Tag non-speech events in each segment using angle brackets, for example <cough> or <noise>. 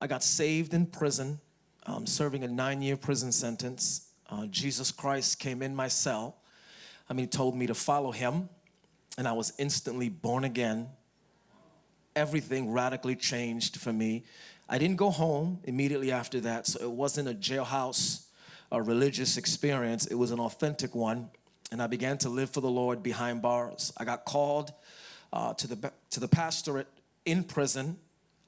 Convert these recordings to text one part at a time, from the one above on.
I got saved in prison, um, serving a nine-year prison sentence. Uh, Jesus Christ came in my cell. I mean, he told me to follow him, and I was instantly born again. Everything radically changed for me. I didn't go home immediately after that, so it wasn't a jailhouse, a religious experience. It was an authentic one, and I began to live for the Lord behind bars. I got called uh, to the to the pastorate in prison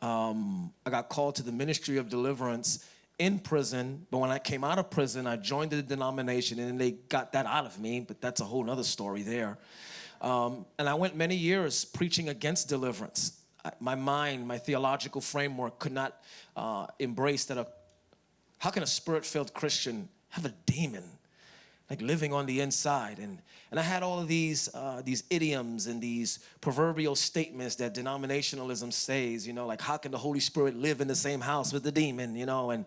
um, I got called to the ministry of deliverance in prison, but when I came out of prison, I joined the denomination and they got that out of me, but that's a whole other story there. Um, and I went many years preaching against deliverance. I, my mind, my theological framework could not uh, embrace that a, how can a spirit-filled Christian have a demon? Like living on the inside. And, and I had all of these, uh, these idioms and these proverbial statements that denominationalism says, you know, like how can the Holy Spirit live in the same house with the demon, you know, and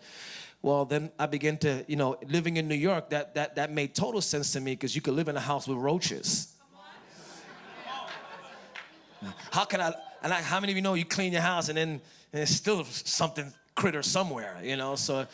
well, then I began to, you know, living in New York, that, that, that made total sense to me because you could live in a house with roaches. How can I, and I, how many of you know you clean your house and then and there's still something critter somewhere, you know, so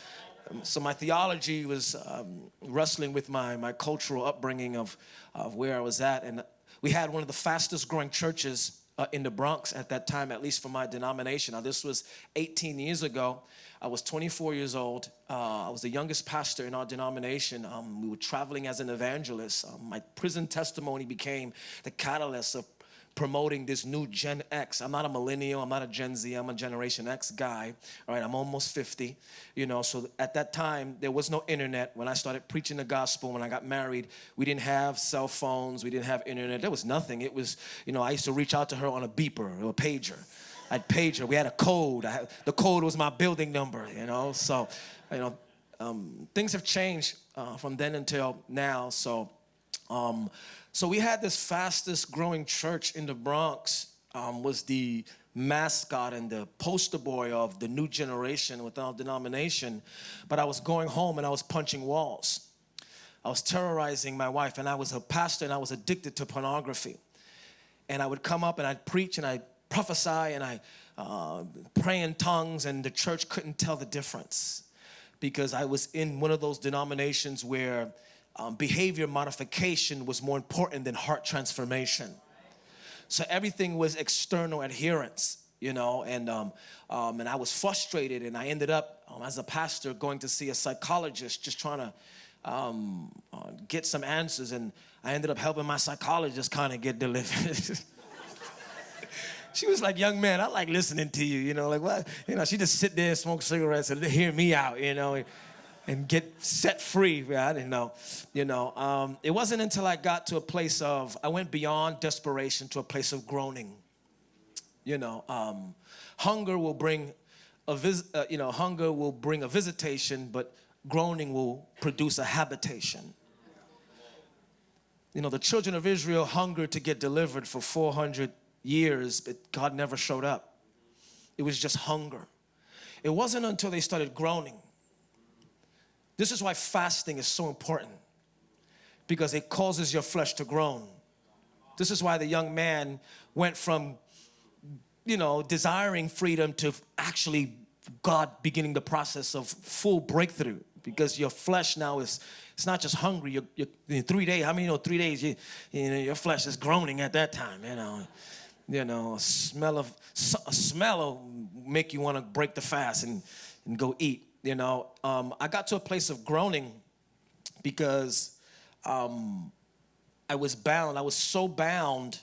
so my theology was um, wrestling with my, my cultural upbringing of, of where I was at. And we had one of the fastest growing churches uh, in the Bronx at that time, at least for my denomination. Now, this was 18 years ago. I was 24 years old. Uh, I was the youngest pastor in our denomination. Um, we were traveling as an evangelist. Um, my prison testimony became the catalyst of promoting this new Gen X. I'm not a millennial, I'm not a Gen Z, I'm a Generation X guy. All right, I'm almost 50, you know, so at that time, there was no internet. When I started preaching the gospel, when I got married, we didn't have cell phones, we didn't have internet, there was nothing. It was, you know, I used to reach out to her on a beeper or a pager. I'd page her, we had a code. Had, the code was my building number, you know, so, you know, um, things have changed uh, from then until now, so, um, so we had this fastest growing church in the Bronx um, was the mascot and the poster boy of the new generation within our denomination. But I was going home and I was punching walls. I was terrorizing my wife and I was a pastor and I was addicted to pornography. And I would come up and I'd preach and I'd prophesy and I uh, pray in tongues and the church couldn't tell the difference because I was in one of those denominations where um, behavior modification was more important than heart transformation. So everything was external adherence, you know, and, um, um, and I was frustrated and I ended up, um, as a pastor, going to see a psychologist just trying to um, uh, get some answers and I ended up helping my psychologist kind of get delivered. <laughs> she was like, young man, I like listening to you, you know, like what? You know, she just sit there and smoke cigarettes and hear me out, you know and get set free. I didn't know, you know. Um, it wasn't until I got to a place of, I went beyond desperation to a place of groaning. You know, um, hunger will bring a vis uh, you know, hunger will bring a visitation, but groaning will produce a habitation. You know, the children of Israel hungered to get delivered for 400 years, but God never showed up. It was just hunger. It wasn't until they started groaning this is why fasting is so important because it causes your flesh to groan. This is why the young man went from, you know, desiring freedom to actually God beginning the process of full breakthrough because your flesh now is, it's not just hungry. You're, you're in three days, how many you know three days, you, you know, your flesh is groaning at that time, you know. You know, a smell of, a smell will make you want to break the fast and, and go eat you know, um, I got to a place of groaning because um, I was bound. I was so bound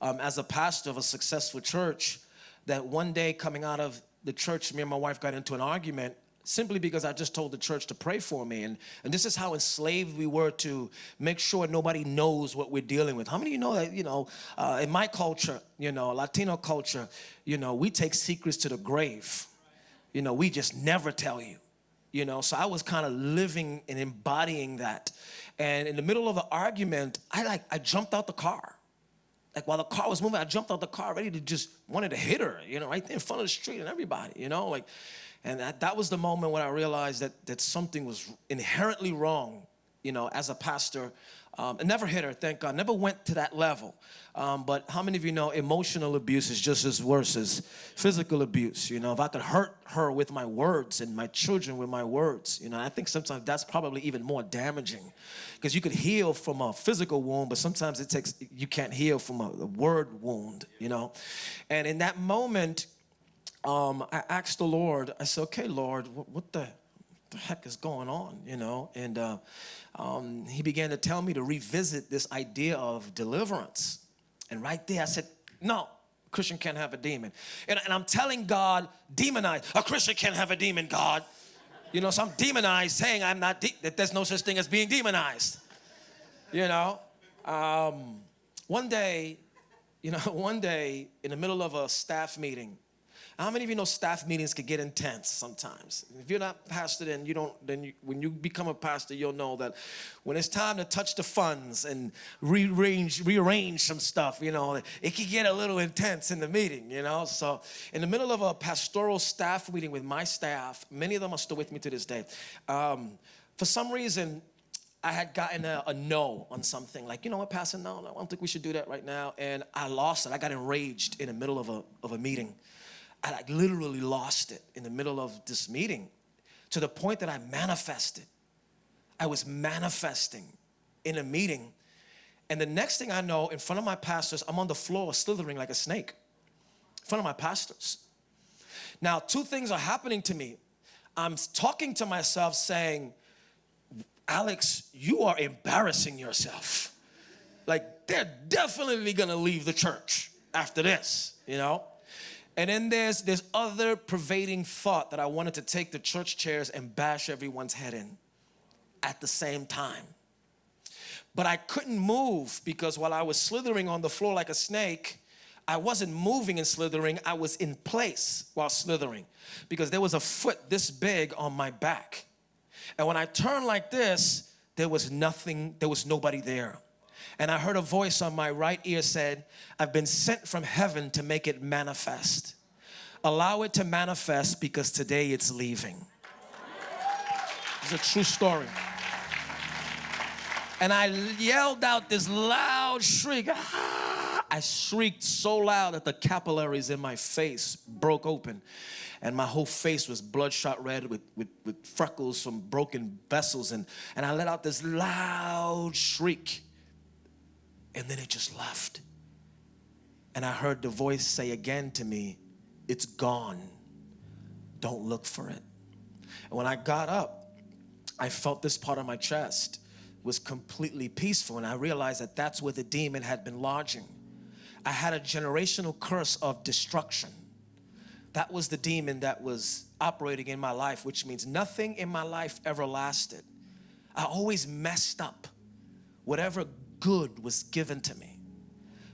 um, as a pastor of a successful church that one day coming out of the church, me and my wife got into an argument simply because I just told the church to pray for me. And, and this is how enslaved we were to make sure nobody knows what we're dealing with. How many of you know that, you know, uh, in my culture, you know, Latino culture, you know, we take secrets to the grave you know, we just never tell you. You know, so I was kind of living and embodying that. And in the middle of the argument, I like, I jumped out the car. Like while the car was moving, I jumped out the car ready to just, wanted to hit her, you know, right in front of the street and everybody, you know, like, and that, that was the moment when I realized that, that something was inherently wrong you know, as a pastor. Um, it never hit her, thank God. Never went to that level. Um, but how many of you know emotional abuse is just as worse as physical abuse? You know, if I could hurt her with my words and my children with my words, you know, I think sometimes that's probably even more damaging because you could heal from a physical wound, but sometimes it takes, you can't heal from a, a word wound, you know. And in that moment, um, I asked the Lord, I said, okay, Lord, what, what the, the heck is going on, you know? And uh, um, he began to tell me to revisit this idea of deliverance. And right there, I said, no, Christian can't have a demon. And, and I'm telling God, demonize. A Christian can't have a demon, God. You know, so I'm demonized saying I'm not, that there's no such thing as being demonized. You know? Um, one day, you know, <laughs> one day in the middle of a staff meeting, how many of you know staff meetings can get intense sometimes? If you're not pastor, then you don't. Then you, when you become a pastor, you'll know that when it's time to touch the funds and rearrange, rearrange some stuff, you know, it can get a little intense in the meeting. You know, so in the middle of a pastoral staff meeting with my staff, many of them are still with me to this day. Um, for some reason, I had gotten a, a, no on something, like, you know what, Pastor, no, no, I don't think we should do that right now. And I lost it. I got enraged in the middle of a, of a meeting. I like literally lost it in the middle of this meeting to the point that I manifested. I was manifesting in a meeting. And the next thing I know, in front of my pastors, I'm on the floor slithering like a snake in front of my pastors. Now, two things are happening to me. I'm talking to myself saying, Alex, you are embarrassing yourself. Like, they're definitely gonna leave the church after this, you know? And then there's this other pervading thought that I wanted to take the church chairs and bash everyone's head in at the same time. But I couldn't move because while I was slithering on the floor like a snake, I wasn't moving and slithering, I was in place while slithering because there was a foot this big on my back. And when I turned like this, there was nothing, there was nobody there and I heard a voice on my right ear said, I've been sent from heaven to make it manifest. Allow it to manifest because today it's leaving. It's a true story. And I yelled out this loud shriek. Ah! I shrieked so loud that the capillaries in my face broke open and my whole face was bloodshot red with, with, with freckles from broken vessels and, and I let out this loud shriek and then it just left. And I heard the voice say again to me, It's gone. Don't look for it. And when I got up, I felt this part of my chest was completely peaceful. And I realized that that's where the demon had been lodging. I had a generational curse of destruction. That was the demon that was operating in my life, which means nothing in my life ever lasted. I always messed up. Whatever good was given to me.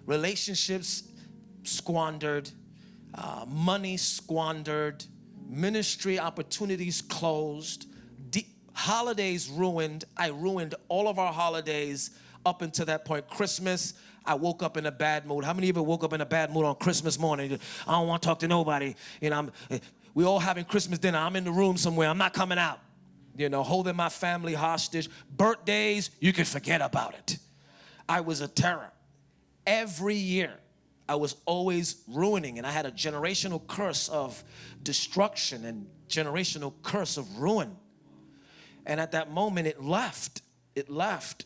Relationships squandered, uh, money squandered, ministry opportunities closed, holidays ruined. I ruined all of our holidays up until that point. Christmas, I woke up in a bad mood. How many of you woke up in a bad mood on Christmas morning? I don't want to talk to nobody. You know, I'm, we all having Christmas dinner. I'm in the room somewhere. I'm not coming out. You know, holding my family hostage. Birthdays, you can forget about it. I was a terror. Every year, I was always ruining, and I had a generational curse of destruction and generational curse of ruin. And at that moment, it left. It left.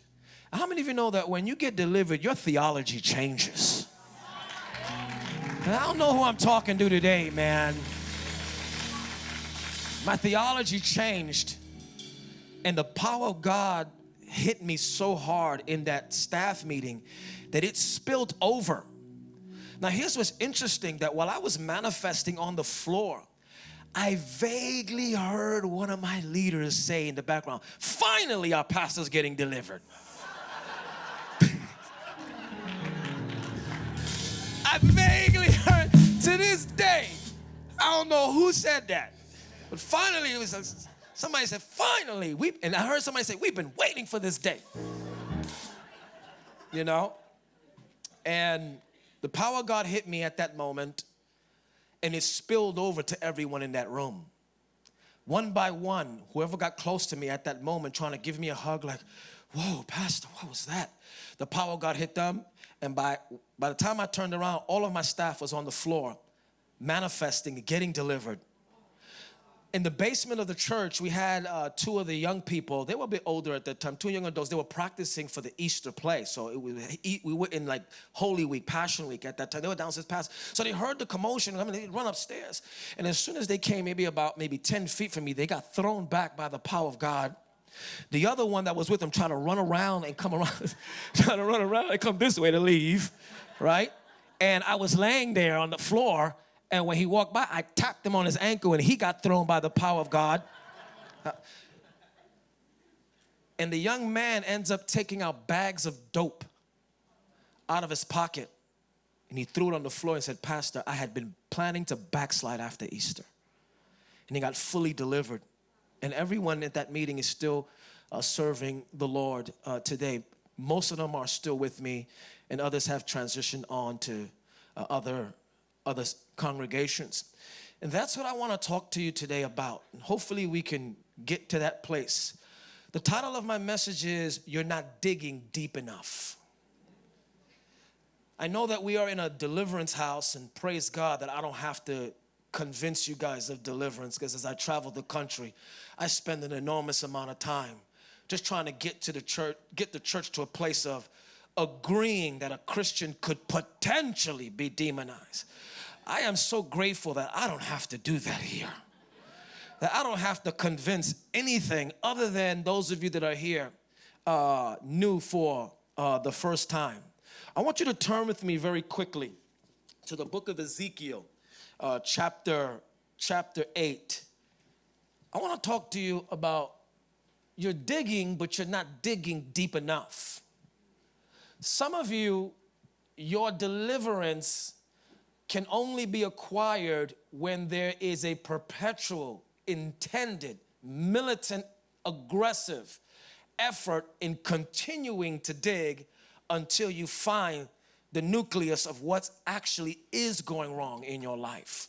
How many of you know that when you get delivered, your theology changes? And I don't know who I'm talking to today, man. My theology changed, and the power of God hit me so hard in that staff meeting that it spilled over. Now, here's what's interesting that while I was manifesting on the floor, I vaguely heard one of my leaders say in the background, finally, our pastor's getting delivered. <laughs> I vaguely heard to this day, I don't know who said that, but finally, it was Somebody said, finally, we and I heard somebody say, we've been waiting for this day. You know? And the power of God hit me at that moment and it spilled over to everyone in that room. one by one, whoever got close to me at that moment trying to give me a hug, like, whoa, Pastor, what was that? The power of God hit them. And by, by the time I turned around, all of my staff was on the floor, manifesting, getting delivered in the basement of the church, we had uh, two of the young people. They were a bit older at that time, two young adults. They were practicing for the Easter play. So it was, we were in like Holy Week, Passion Week at that time. They were downstairs past. So they heard the commotion. I mean, they run upstairs. And as soon as they came, maybe about maybe 10 feet from me, they got thrown back by the power of God. The other one that was with them trying to run around and come around, <laughs> trying to run around and come this way to leave, right? And I was laying there on the floor and when he walked by, I tapped him on his ankle and he got thrown by the power of God. and the young man ends up taking out bags of dope out of his pocket. And he threw it on the floor and said, Pastor, I had been planning to backslide after Easter. And he got fully delivered. And everyone at that meeting is still uh, serving the Lord uh, today. Most of them are still with me, and others have transitioned on to uh, other other congregations. And that's what I want to talk to you today about. And hopefully, we can get to that place. The title of my message is You're Not Digging Deep Enough. I know that we are in a deliverance house, and praise God that I don't have to convince you guys of deliverance because as I travel the country, I spend an enormous amount of time just trying to get to the church, get the church to a place of agreeing that a Christian could potentially be demonized. I am so grateful that I don't have to do that here. That I don't have to convince anything other than those of you that are here uh, new for uh, the first time. I want you to turn with me very quickly to the book of Ezekiel, uh, chapter, chapter 8. I want to talk to you about you're digging, but you're not digging deep enough. Some of you, your deliverance can only be acquired when there is a perpetual, intended, militant, aggressive effort in continuing to dig until you find the nucleus of what actually is going wrong in your life.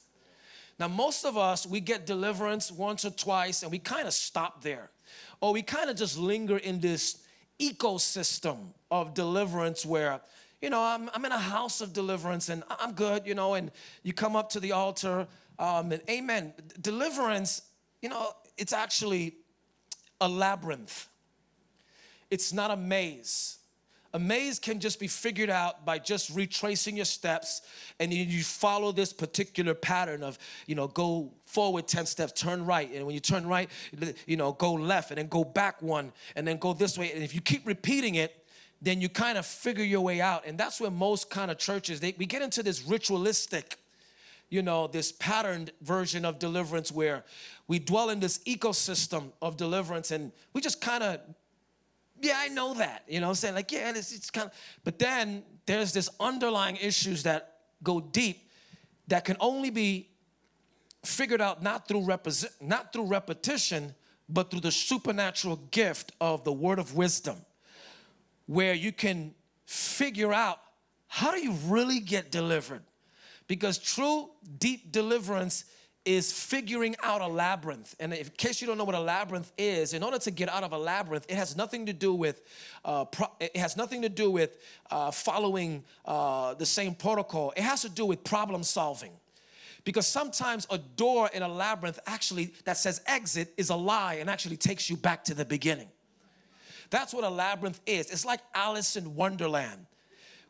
Now, most of us, we get deliverance once or twice and we kind of stop there. Or we kind of just linger in this ecosystem of deliverance where you know, I'm, I'm in a house of deliverance and I'm good, you know, and you come up to the altar um, and amen. Deliverance, you know, it's actually a labyrinth. It's not a maze. A maze can just be figured out by just retracing your steps and you follow this particular pattern of, you know, go forward 10 steps, turn right. And when you turn right, you know, go left and then go back one and then go this way. And if you keep repeating it, then you kind of figure your way out. And that's where most kind of churches, they, we get into this ritualistic, you know, this patterned version of deliverance where we dwell in this ecosystem of deliverance and we just kind of, yeah, I know that, you know I'm saying? Like, yeah, it's, it's kind of, but then there's this underlying issues that go deep that can only be figured out not through, not through repetition, but through the supernatural gift of the word of wisdom where you can figure out how do you really get delivered? Because true deep deliverance is figuring out a labyrinth. And in case you don't know what a labyrinth is, in order to get out of a labyrinth, it has nothing to do with uh, it has nothing to do with uh, following uh, the same protocol. It has to do with problem solving. Because sometimes a door in a labyrinth actually that says exit is a lie and actually takes you back to the beginning. That's what a labyrinth is. It's like Alice in Wonderland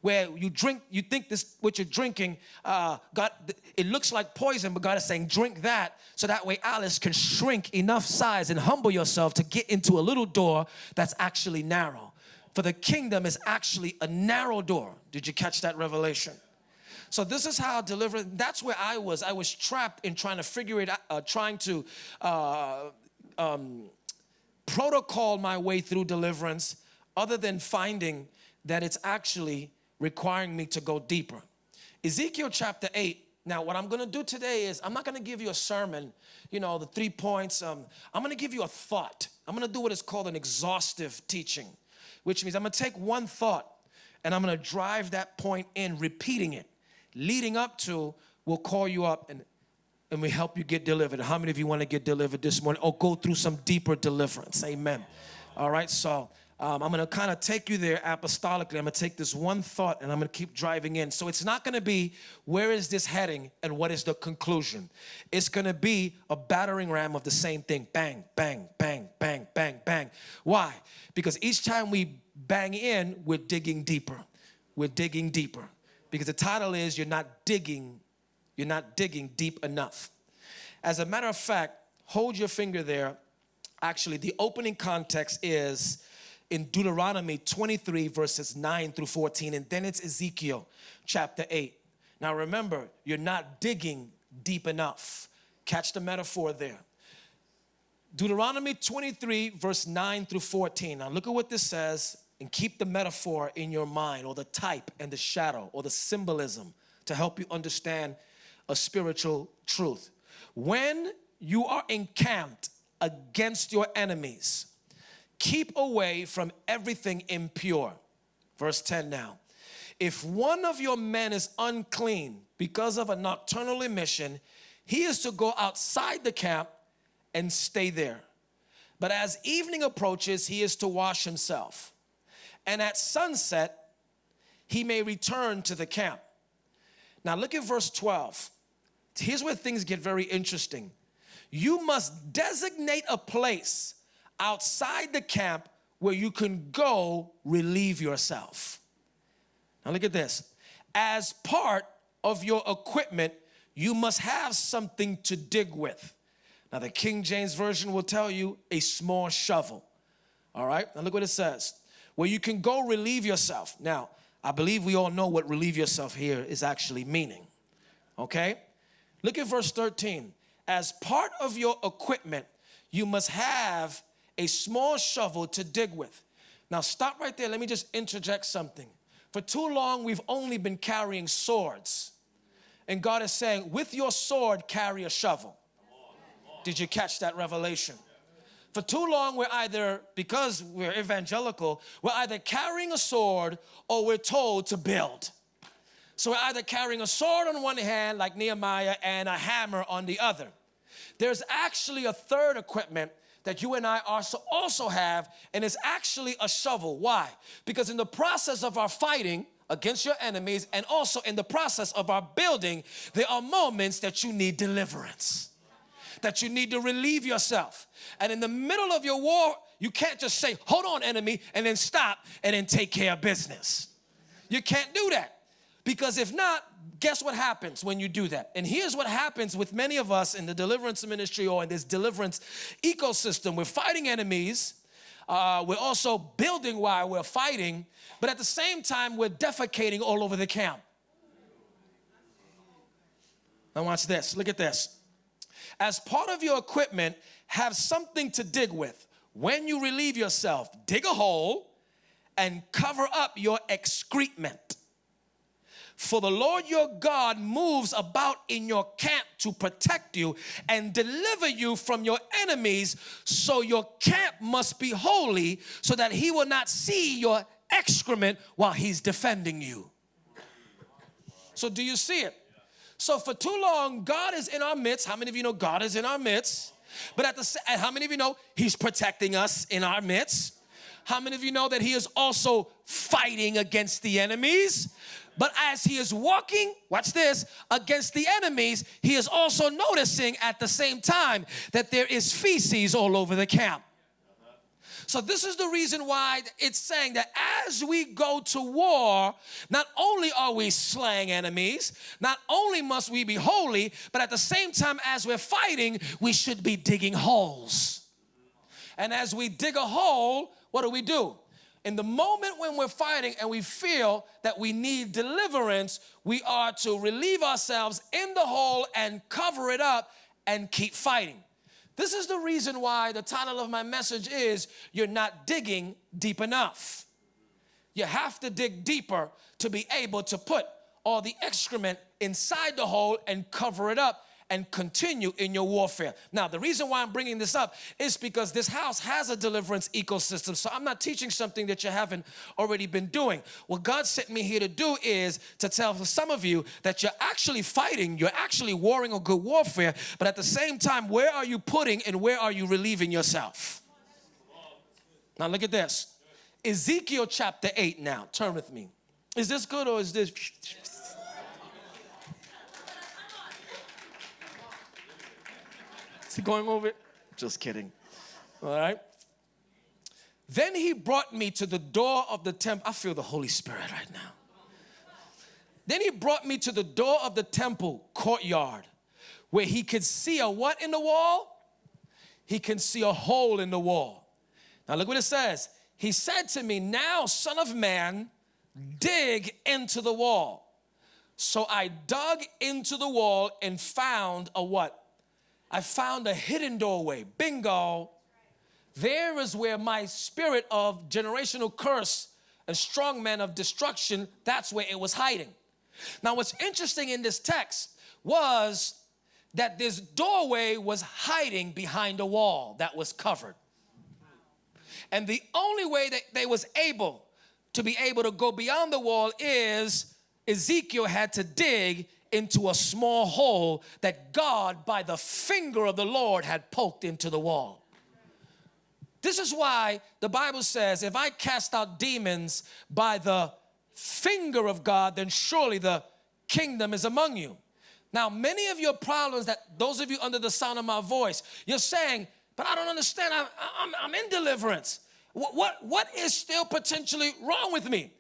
where you drink, you think this, what you're drinking, uh, God, it looks like poison, but God is saying, drink that, so that way Alice can shrink enough size and humble yourself to get into a little door that's actually narrow. For the kingdom is actually a narrow door. Did you catch that revelation? So this is how deliverance, that's where I was. I was trapped in trying to figure it out, uh, trying to uh, um, protocol my way through deliverance other than finding that it's actually requiring me to go deeper. Ezekiel chapter 8. Now, what I'm going to do today is I'm not going to give you a sermon, you know, the three points. Um, I'm going to give you a thought. I'm going to do what is called an exhaustive teaching, which means I'm going to take one thought and I'm going to drive that point in, repeating it. Leading up to, we'll call you up and and we help you get delivered. How many of you want to get delivered this morning or go through some deeper deliverance? Amen. All right, so um, I'm going to kind of take you there apostolically. I'm going to take this one thought and I'm going to keep driving in. So it's not going to be where is this heading and what is the conclusion. It's going to be a battering ram of the same thing. Bang, bang, bang, bang, bang, bang. Why? Because each time we bang in, we're digging deeper. We're digging deeper. Because the title is You're Not Digging, You're Not Digging Deep Enough. As a matter of fact, hold your finger there. Actually, the opening context is in Deuteronomy 23, verses 9 through 14, and then it's Ezekiel chapter 8. Now remember, you're not digging deep enough. Catch the metaphor there. Deuteronomy 23, verse 9 through 14. Now look at what this says and keep the metaphor in your mind or the type and the shadow or the symbolism to help you understand a spiritual truth. When you are encamped against your enemies, keep away from everything impure. Verse 10 now. If one of your men is unclean because of a nocturnal emission, he is to go outside the camp and stay there. But as evening approaches, he is to wash himself. And at sunset, he may return to the camp. Now look at verse 12. Here's where things get very interesting. You must designate a place outside the camp where you can go relieve yourself. Now look at this. As part of your equipment, you must have something to dig with. Now, the King James Version will tell you a small shovel. All right, now look what it says where you can go relieve yourself. Now, I believe we all know what relieve yourself here is actually meaning. Okay, look at verse 13. As part of your equipment, you must have a small shovel to dig with. Now, stop right there. Let me just interject something. For too long, we've only been carrying swords. And God is saying, with your sword, carry a shovel. Did you catch that revelation? For too long, we're either, because we're evangelical, we're either carrying a sword or we're told to build. So we're either carrying a sword on one hand, like Nehemiah, and a hammer on the other. There's actually a third equipment that you and I also, also have, and it's actually a shovel. Why? Because in the process of our fighting, against your enemies and also in the process of our building, there are moments that you need deliverance that you need to relieve yourself. And in the middle of your war, you can't just say, hold on, enemy, and then stop and then take care of business. You can't do that. Because if not, guess what happens when you do that? And here's what happens with many of us in the deliverance ministry or in this deliverance ecosystem. We're fighting enemies. Uh, we're also building while we're fighting, but at the same time, we're defecating all over the camp. Now, watch this. Look at this as part of your equipment, have something to dig with. When you relieve yourself, dig a hole and cover up your excrement. For the Lord your God moves about in your camp to protect you and deliver you from your enemies. So your camp must be holy so that he will not see your excrement while he's defending you. So, do you see it? So for too long, God is in our midst. How many of you know God is in our midst? But at the how many of you know He's protecting us in our midst? How many of you know that He is also fighting against the enemies? But as He is walking, watch this, against the enemies, He is also noticing at the same time that there is feces all over the camp. So this is the reason why it's saying that as we go to war, not only are we slaying enemies, not only must we be holy, but at the same time as we're fighting, we should be digging holes. And as we dig a hole, what do we do? In the moment when we're fighting and we feel that we need deliverance, we are to relieve ourselves in the hole and cover it up and keep fighting. This is the reason why the title of my message is You're Not Digging Deep Enough. You have to dig deeper to be able to put all the excrement inside the hole and cover it up and continue in your warfare. Now, the reason why I'm bringing this up is because this house has a deliverance ecosystem. So I'm not teaching something that you haven't already been doing. What God sent me here to do is to tell some of you that you're actually fighting, you're actually warring a good warfare, but at the same time, where are you putting and where are you relieving yourself? Now, look at this Ezekiel chapter 8 now. Turn with me. Is this good or is this? <laughs> Is he going over it? Just kidding. All right. Then he brought me to the door of the temple. I feel the Holy Spirit right now. Then he brought me to the door of the temple courtyard where he could see a what in the wall? He can see a hole in the wall. Now look what it says. He said to me, Now, son of man, dig into the wall. So I dug into the wall and found a what? I found a hidden doorway. Bingo. There is where my spirit of generational curse and strong man of destruction, that's where it was hiding. Now, what's interesting in this text was that this doorway was hiding behind a wall that was covered. And the only way that they was able to be able to go beyond the wall is Ezekiel had to dig into a small hole that God, by the finger of the Lord, had poked into the wall. This is why the Bible says, if I cast out demons by the finger of God, then surely the kingdom is among you. Now, many of your problems that those of you under the sound of my voice, you're saying, but I don't understand, I'm, I'm, I'm in deliverance. What, what, what is still potentially wrong with me?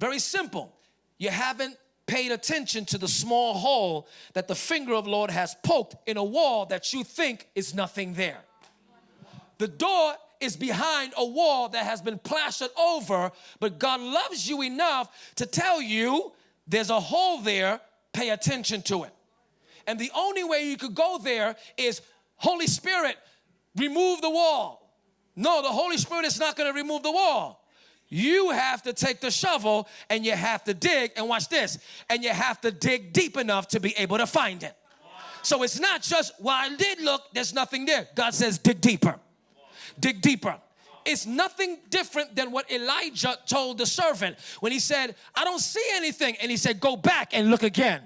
Very simple. You haven't paid attention to the small hole that the finger of Lord has poked in a wall that you think is nothing there. The door is behind a wall that has been plastered over, but God loves you enough to tell you there's a hole there, pay attention to it. And the only way you could go there is Holy Spirit, remove the wall. No, the Holy Spirit is not going to remove the wall. You have to take the shovel and you have to dig, and watch this, and you have to dig deep enough to be able to find it. So it's not just, well, I did look, there's nothing there. God says, dig deeper. Dig deeper. It's nothing different than what Elijah told the servant when he said, I don't see anything. And he said, Go back and look again,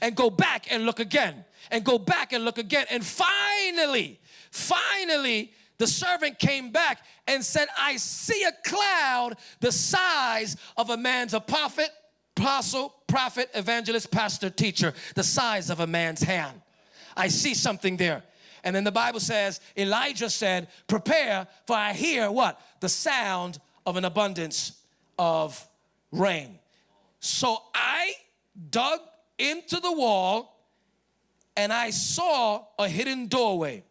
and go back and look again, and go back and look again. And finally, finally, the servant came back and said, I see a cloud the size of a man's a prophet, apostle, prophet, evangelist, pastor, teacher, the size of a man's hand. I see something there. And then the Bible says, Elijah said, Prepare, for I hear what? The sound of an abundance of rain. So I dug into the wall and I saw a hidden doorway.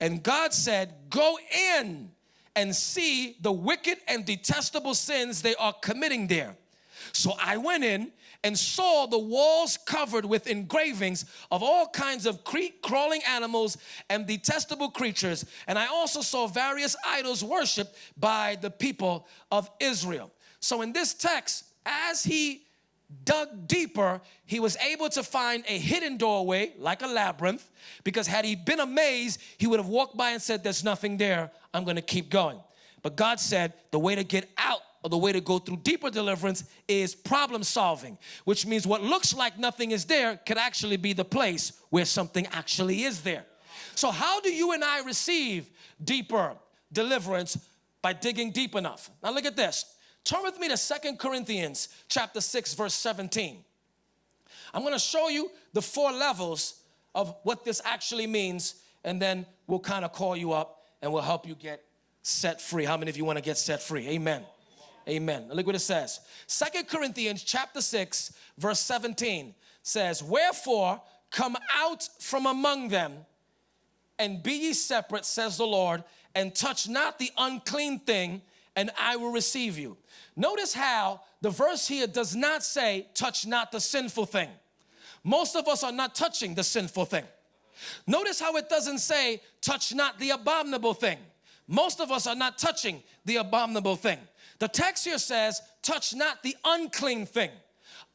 And God said, Go in and see the wicked and detestable sins they are committing there. So I went in and saw the walls covered with engravings of all kinds of crawling animals and detestable creatures. And I also saw various idols worshiped by the people of Israel. So in this text, as he dug deeper, he was able to find a hidden doorway like a labyrinth because had he been amazed, he would have walked by and said, There's nothing there. I'm going to keep going. But God said the way to get out or the way to go through deeper deliverance is problem solving, which means what looks like nothing is there could actually be the place where something actually is there. So, how do you and I receive deeper deliverance? By digging deep enough. Now, look at this. Turn with me to Second Corinthians chapter 6 verse 17. I'm going to show you the four levels of what this actually means and then we'll kind of call you up and we'll help you get set free. How many of you want to get set free? Amen. Amen. Look what it says. Second Corinthians chapter 6 verse 17 says, "Wherefore come out from among them and be ye separate, says the Lord, and touch not the unclean thing, and I will receive you." Notice how the verse here does not say, touch not the sinful thing. Most of us are not touching the sinful thing. Notice how it doesn't say, touch not the abominable thing. Most of us are not touching the abominable thing. The text here says, touch not the unclean thing.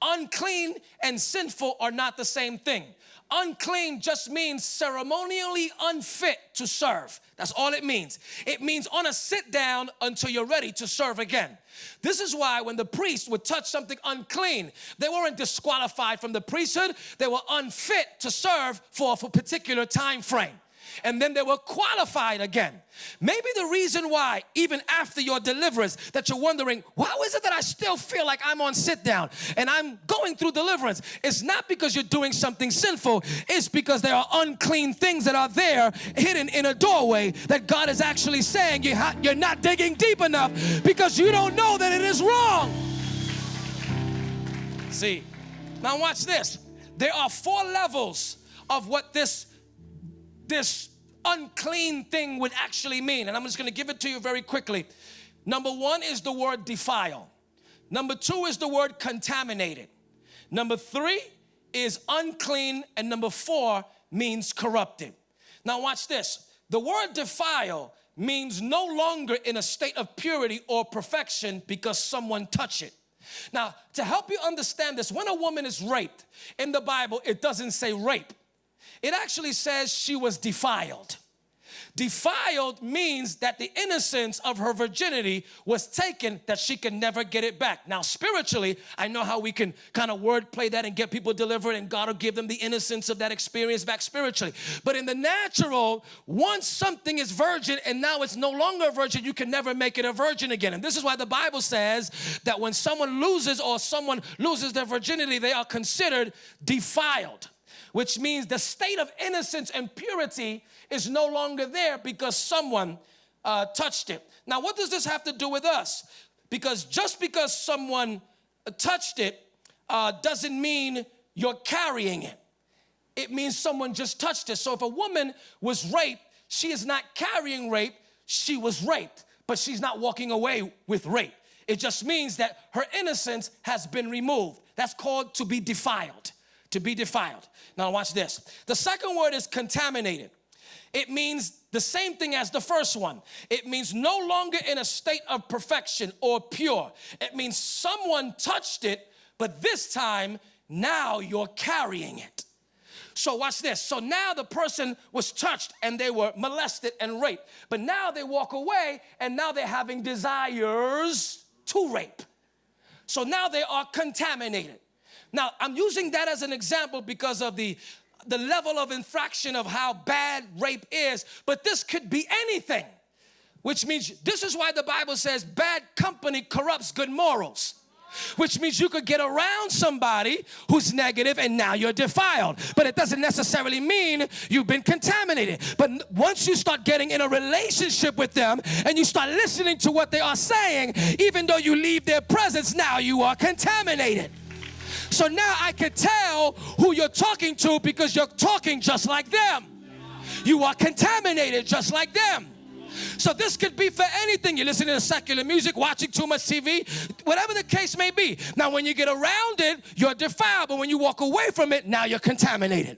Unclean and sinful are not the same thing. Unclean just means ceremonially unfit to serve. That's all it means. It means on a sit down until you're ready to serve again. This is why when the priest would touch something unclean, they weren't disqualified from the priesthood, they were unfit to serve for a particular time frame and then they were qualified again. Maybe the reason why, even after your deliverance, that you're wondering, how is it that I still feel like I'm on sit down and I'm going through deliverance? It's not because you're doing something sinful, it's because there are unclean things that are there hidden in a doorway that God is actually saying you you're not digging deep enough because you don't know that it is wrong. See, now watch this. There are four levels of what this this unclean thing would actually mean. And I'm just going to give it to you very quickly. Number one is the word defile. Number two is the word contaminated. Number three is unclean. And number four means corrupted. Now, watch this. The word defile means no longer in a state of purity or perfection because someone touched it. Now, to help you understand this, when a woman is raped in the Bible, it doesn't say rape it actually says she was defiled. Defiled means that the innocence of her virginity was taken that she can never get it back. Now, spiritually, I know how we can kind of wordplay that and get people delivered, and God will give them the innocence of that experience back spiritually. But in the natural, once something is virgin and now it's no longer a virgin, you can never make it a virgin again. And this is why the Bible says that when someone loses or someone loses their virginity, they are considered defiled which means the state of innocence and purity is no longer there because someone uh, touched it. Now, what does this have to do with us? Because just because someone touched it uh, doesn't mean you're carrying it. It means someone just touched it. So if a woman was raped, she is not carrying rape, she was raped, but she's not walking away with rape. It just means that her innocence has been removed. That's called to be defiled to be defiled. Now, watch this. The second word is contaminated. It means the same thing as the first one. It means no longer in a state of perfection or pure. It means someone touched it, but this time, now you're carrying it. So, watch this. So now the person was touched and they were molested and raped, but now they walk away and now they're having desires to rape. So now they are contaminated. Now, I'm using that as an example because of the the level of infraction of how bad rape is, but this could be anything. Which means this is why the Bible says bad company corrupts good morals which means you could get around somebody who's negative and now you're defiled. But it doesn't necessarily mean you've been contaminated. But once you start getting in a relationship with them and you start listening to what they are saying, even though you leave their presence, now you are contaminated. So now I can tell who you're talking to because you're talking just like them. You are contaminated just like them. So this could be for anything. You're listening to secular music, watching too much TV, whatever the case may be. Now, when you get around it, you're defiled, but when you walk away from it, now you're contaminated.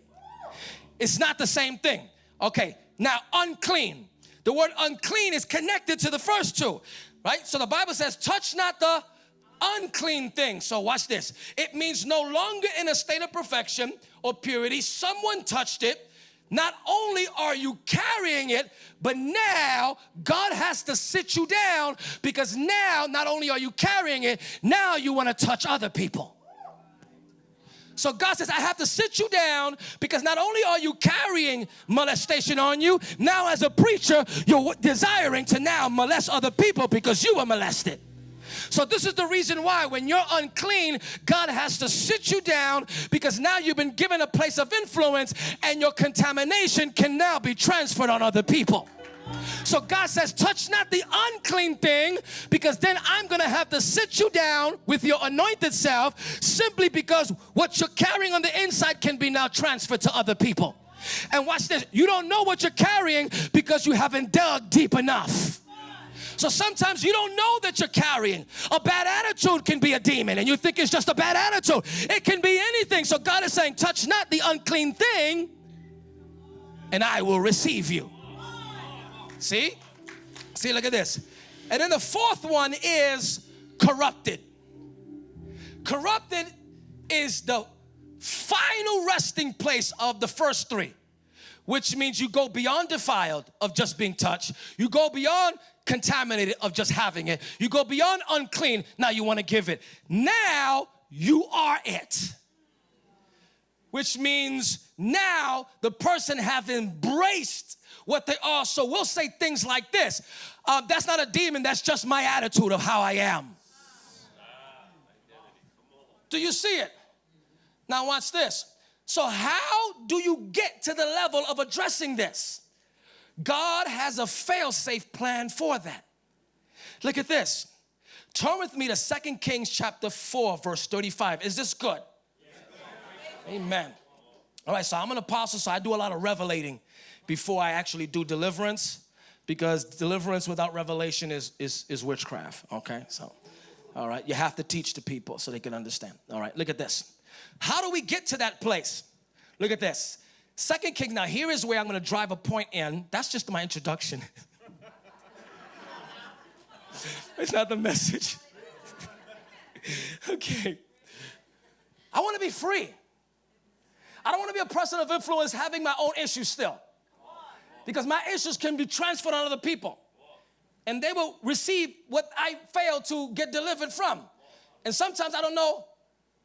It's not the same thing. Okay, now unclean. The word unclean is connected to the first two, right? So the Bible says, touch not the unclean thing. So watch this. It means no longer in a state of perfection or purity. Someone touched it. Not only are you carrying it, but now God has to sit you down because now not only are you carrying it, now you want to touch other people. So God says, I have to sit you down because not only are you carrying molestation on you, now as a preacher, you're desiring to now molest other people because you were molested. So, this is the reason why when you're unclean, God has to sit you down because now you've been given a place of influence and your contamination can now be transferred on other people. So God says, touch not the unclean thing because then I'm going to have to sit you down with your anointed self simply because what you're carrying on the inside can be now transferred to other people. And watch this you don't know what you're carrying because you haven't dug deep enough. So sometimes you don't know that you're carrying. A bad attitude can be a demon, and you think it's just a bad attitude. It can be anything. So God is saying, touch not the unclean thing, and I will receive you. See? See, look at this. And then the fourth one is corrupted. Corrupted is the final resting place of the first three, which means you go beyond defiled of just being touched. You go beyond contaminated of just having it. You go beyond unclean. Now you want to give it. Now you are it. Which means now the person have embraced what they are. So we'll say things like this. Uh, that's not a demon. That's just my attitude of how I am. Do you see it? Now, watch this. So, how do you get to the level of addressing this? God has a fail safe plan for that. Look at this. Turn with me to Second Kings chapter 4, verse 35. Is this good? Amen. All right, so I'm an apostle, so I do a lot of revelating before I actually do deliverance because deliverance without revelation is, is, is witchcraft, okay? So, all right, you have to teach the people so they can understand. All right, look at this. How do we get to that place? Look at this. Second King, now here is where I'm gonna drive a point in. That's just my introduction. <laughs> it's not the message. <laughs> okay. I wanna be free. I don't wanna be a person of influence having my own issues still. Because my issues can be transferred on other people. And they will receive what I failed to get delivered from. And sometimes I don't know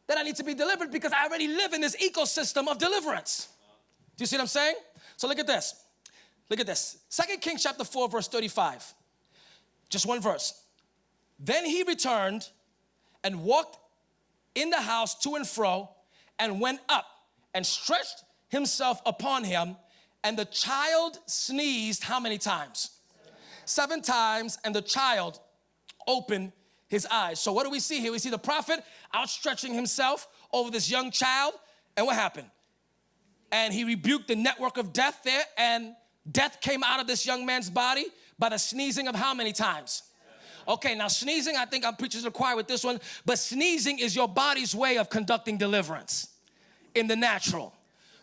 that I need to be delivered because I already live in this ecosystem of deliverance. Do you see what I'm saying? So look at this. Look at this. Second Kings chapter 4, verse 35. Just one verse. Then he returned and walked in the house to and fro and went up and stretched himself upon him. And the child sneezed how many times? Seven times. And the child opened his eyes. So what do we see here? We see the prophet outstretching himself over this young child. And what happened? And he rebuked the network of death there, and death came out of this young man's body by the sneezing of how many times? Okay, now sneezing, I think I'm preaching to the choir with this one, but sneezing is your body's way of conducting deliverance in the natural.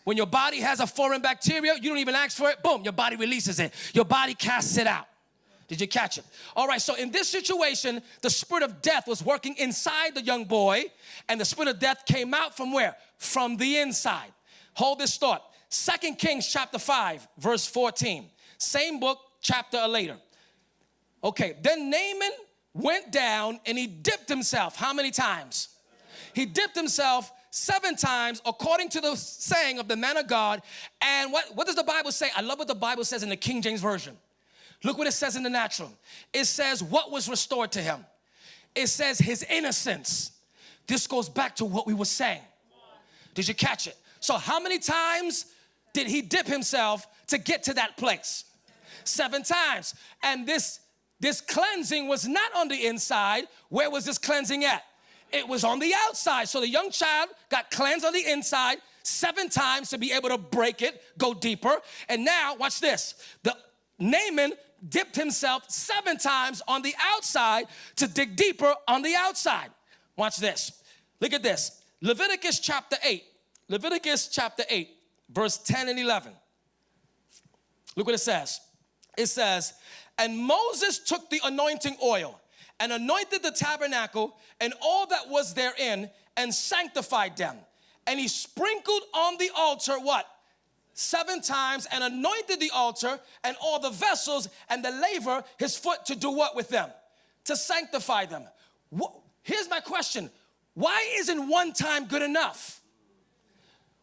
When your body has a foreign bacteria, you don't even ask for it, boom, your body releases it. Your body casts it out. Did you catch it? All right, so in this situation, the spirit of death was working inside the young boy, and the spirit of death came out from where? From the inside. Hold this thought. Second Kings chapter 5, verse 14. Same book, chapter later. Okay, then Naaman went down and he dipped himself. How many times? He dipped himself seven times according to the saying of the man of God. And what, what does the Bible say? I love what the Bible says in the King James Version. Look what it says in the natural. It says what was restored to him. It says his innocence. This goes back to what we were saying. Did you catch it? So how many times did he dip himself to get to that place? Seven times. And this this cleansing was not on the inside. Where was this cleansing at? It was on the outside. So the young child got cleansed on the inside seven times to be able to break it, go deeper. And now, watch this. The Naaman dipped himself seven times on the outside to dig deeper on the outside. Watch this. Look at this. Leviticus chapter 8. Leviticus chapter 8, verse 10 and 11. Look what it says. It says, And Moses took the anointing oil and anointed the tabernacle and all that was therein and sanctified them. And he sprinkled on the altar what? seven times and anointed the altar and all the vessels and the laver his foot to do what with them? To sanctify them. Here's my question. Why isn't one time good enough?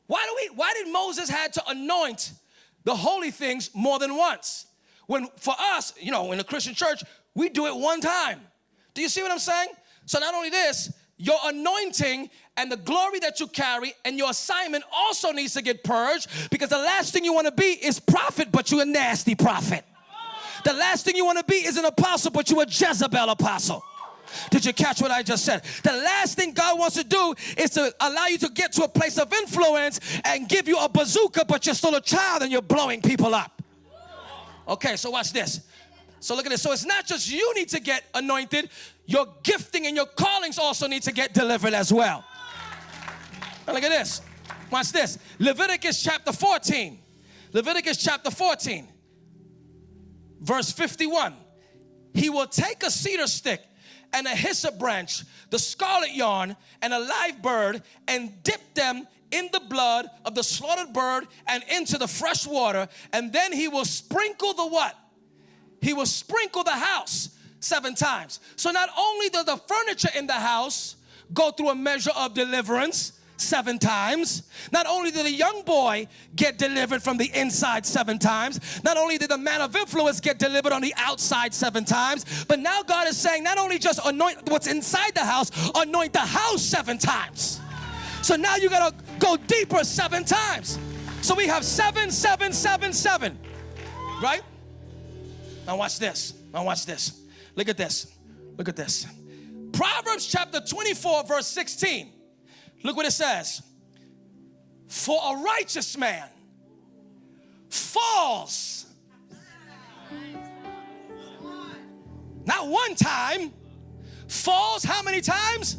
Why do we why did Moses had to anoint the holy things more than once? When for us, you know, in the Christian church, we do it one time. Do you see what I'm saying? So not only this, your anointing and the glory that you carry and your assignment also needs to get purged because the last thing you want to be is prophet, but you're a nasty prophet. The last thing you want to be is an apostle, but you're a Jezebel apostle. Did you catch what I just said? The last thing God wants to do is to allow you to get to a place of influence and give you a bazooka, but you're still a child and you're blowing people up. Okay, so watch this. So look at this. So it's not just you need to get anointed, your gifting and your callings also need to get delivered as well. Now look at this. Watch this. Leviticus chapter 14. Leviticus chapter 14, verse 51. He will take a cedar stick and a hyssop branch, the scarlet yarn, and a live bird, and dip them in the blood of the slaughtered bird and into the fresh water, and then he will sprinkle the what? He will sprinkle the house seven times. So not only does the furniture in the house go through a measure of deliverance, seven times. Not only did the young boy get delivered from the inside seven times, not only did the man of influence get delivered on the outside seven times, but now God is saying, not only just anoint what's inside the house, anoint the house seven times. So now you gotta go deeper seven times. So we have seven, seven, seven, seven, right? Now watch this. Now watch this. Look at this. Look at this. Proverbs chapter 24, verse 16. Look what it says. For a righteous man falls. Not one time, falls how many times?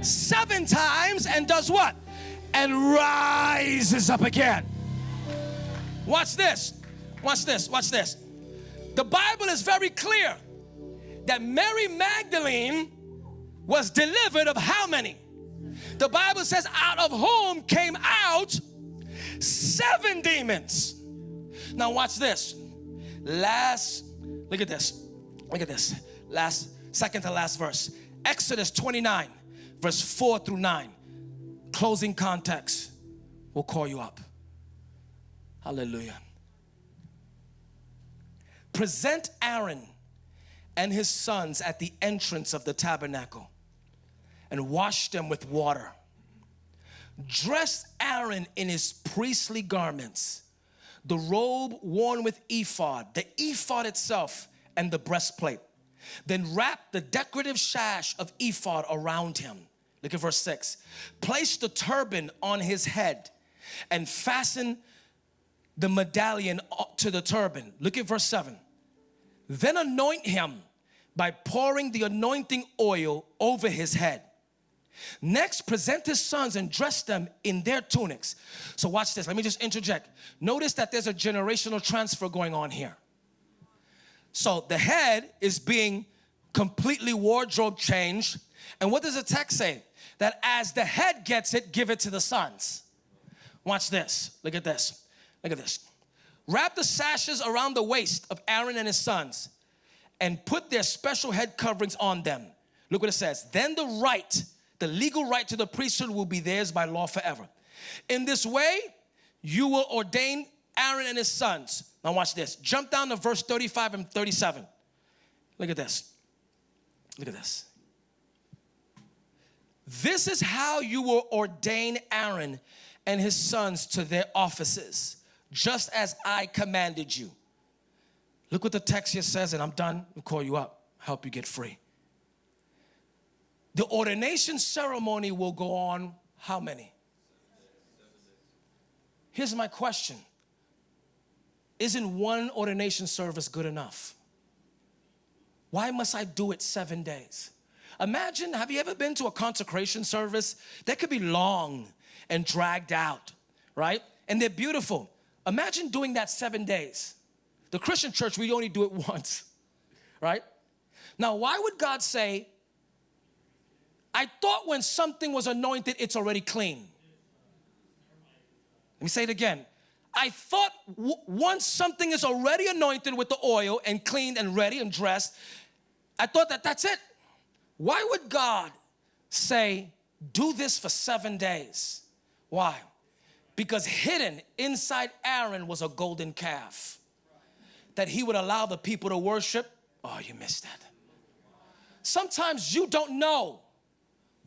Seven times and does what? And rises up again. Watch this. Watch this. Watch this. The Bible is very clear that Mary Magdalene was delivered of how many? The Bible says, out of whom came out seven demons. Now, watch this. Last, look at this. Look at this. Last, second to last verse. Exodus 29, verse 4 through 9. Closing context. We'll call you up. Hallelujah. Present Aaron and his sons at the entrance of the tabernacle and wash them with water. Dress Aaron in his priestly garments, the robe worn with ephod, the ephod itself, and the breastplate. Then wrap the decorative sash of ephod around him. Look at verse 6. Place the turban on his head and fasten the medallion to the turban. Look at verse 7. Then anoint him by pouring the anointing oil over his head. Next, present his sons and dress them in their tunics. So, watch this. Let me just interject. Notice that there's a generational transfer going on here. So, the head is being completely wardrobe changed. And what does the text say? That as the head gets it, give it to the sons. Watch this. Look at this. Look at this. Wrap the sashes around the waist of Aaron and his sons and put their special head coverings on them. Look what it says. Then the right the legal right to the priesthood will be theirs by law forever. In this way, you will ordain Aaron and his sons. Now, watch this. Jump down to verse 35 and 37. Look at this. Look at this. This is how you will ordain Aaron and his sons to their offices, just as I commanded you. Look what the text here says, and I'm done. I'll call you up, help you get free. The ordination ceremony will go on how many? Here's my question Isn't one ordination service good enough? Why must I do it seven days? Imagine, have you ever been to a consecration service? That could be long and dragged out, right? And they're beautiful. Imagine doing that seven days. The Christian church, we only do it <laughs> once, right? Now, why would God say, I thought when something was anointed, it's already clean. Let me say it again. I thought once something is already anointed with the oil and cleaned and ready and dressed, I thought that that's it. Why would God say, do this for seven days? Why? Because hidden inside Aaron was a golden calf that he would allow the people to worship. Oh, you missed that. Sometimes you don't know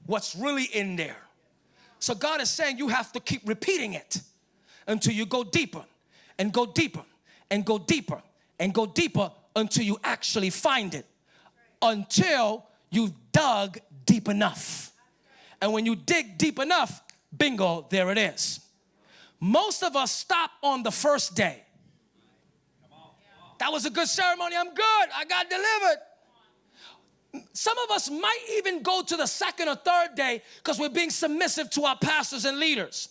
what's really in there. So God is saying you have to keep repeating it until you go deeper and go deeper and go deeper and go deeper until you actually find it. Until you've dug deep enough. And when you dig deep enough, bingo, there it is. Most of us stop on the first day. That was a good ceremony. I'm good. I got delivered. Some of us might even go to the second or third day because we're being submissive to our pastors and leaders.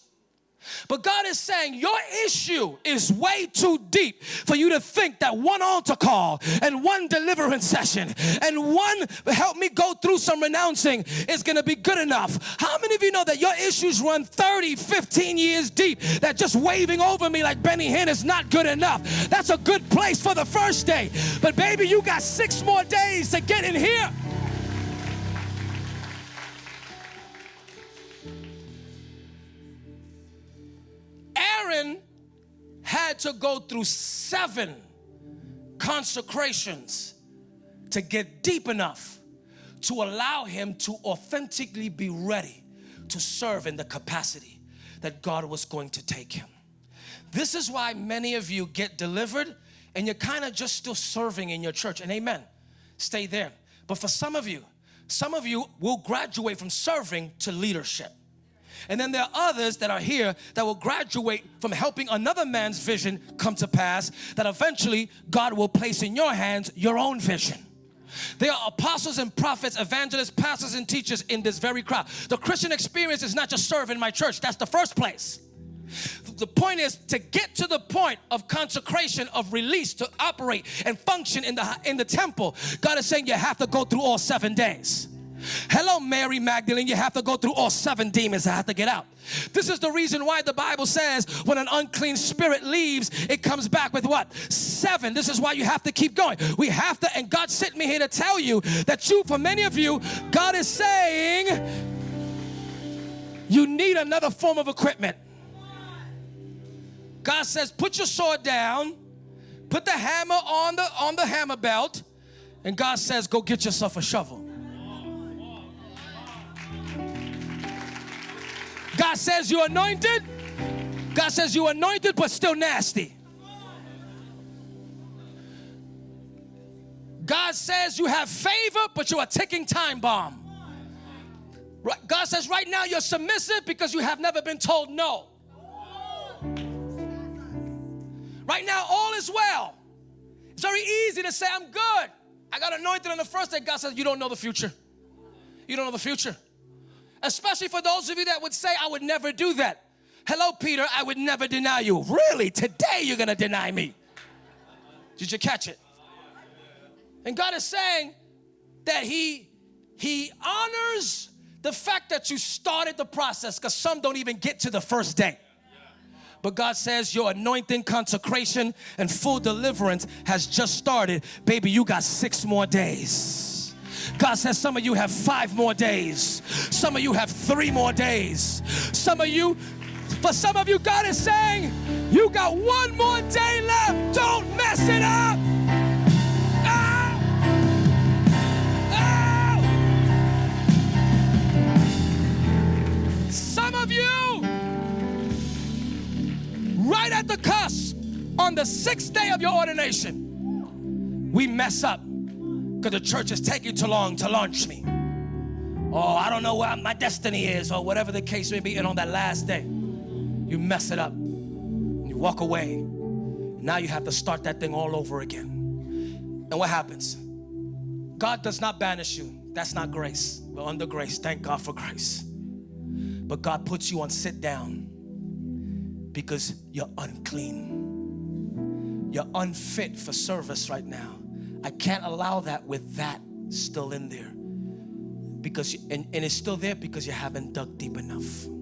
But God is saying your issue is way too deep for you to think that one altar call and one deliverance session and one help me go through some renouncing is going to be good enough. How many of you know that your issues run 30, 15 years deep? That just waving over me like Benny Hinn is not good enough. That's a good place for the first day. But baby, you got six more days to get in here. Aaron had to go through seven consecrations to get deep enough to allow him to authentically be ready to serve in the capacity that God was going to take him. This is why many of you get delivered and you're kind of just still serving in your church. And amen, stay there. But for some of you, some of you will graduate from serving to leadership. And then there are others that are here that will graduate from helping another man's vision come to pass that eventually God will place in your hands your own vision. There are apostles and prophets, evangelists, pastors and teachers in this very crowd. The Christian experience is not just serve in my church. That's the first place. The point is to get to the point of consecration, of release, to operate and function in the, in the temple. God is saying you have to go through all seven days. Hello, Mary Magdalene. You have to go through all seven demons I have to get out. This is the reason why the Bible says when an unclean spirit leaves, it comes back with what? Seven. This is why you have to keep going. We have to, and God sent me here to tell you that you, for many of you, God is saying you need another form of equipment. God says, put your sword down, put the hammer on the on the hammer belt, and God says, go get yourself a shovel. God says you're anointed. God says you're anointed, but still nasty. God says you have favor, but you're a ticking time bomb. God says right now you're submissive because you have never been told no. Right now, all is well. It's very easy to say, I'm good. I got anointed on the first day. God says, You don't know the future. You don't know the future especially for those of you that would say, I would never do that. Hello, Peter, I would never deny you. Really? Today you're gonna deny me. Did you catch it? And God is saying that He He honors the fact that you started the process because some don't even get to the first day. But God says your anointing, consecration, and full deliverance has just started. Baby, you got six more days. God says some of you have five more days. Some of you have three more days. Some of you, for some of you, God is saying, you got one more day left. Don't mess it up. Ah! Ah! Some of you, right at the cusp, on the sixth day of your ordination, we mess up because the church is taking too long to launch me. Oh, I don't know where my destiny is, or whatever the case may be. And on that last day, you mess it up. You walk away. Now you have to start that thing all over again. And what happens? God does not banish you. That's not grace. We're under grace. Thank God for grace. But God puts you on sit down because you're unclean. You're unfit for service right now. I can't allow that with that still in there. Because, and, and it's still there because you haven't dug deep enough.